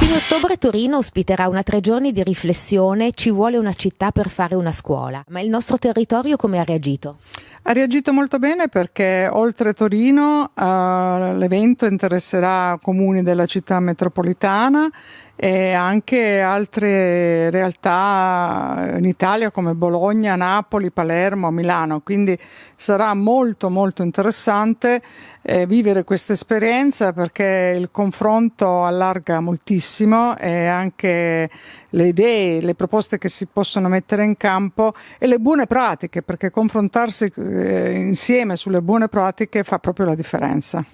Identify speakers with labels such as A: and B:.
A: fine ottobre Torino ospiterà una tre giorni di riflessione, ci vuole una città per fare una scuola. Ma il nostro territorio come ha reagito?
B: Ha reagito molto bene perché oltre Torino uh, l'evento interesserà comuni della città metropolitana e anche altre realtà in Italia come Bologna, Napoli, Palermo, Milano. Quindi sarà molto molto interessante eh, vivere questa esperienza perché il confronto allarga moltissimo e anche le idee, le proposte che si possono mettere in campo e le buone pratiche perché confrontarsi eh, insieme sulle buone pratiche fa proprio la differenza.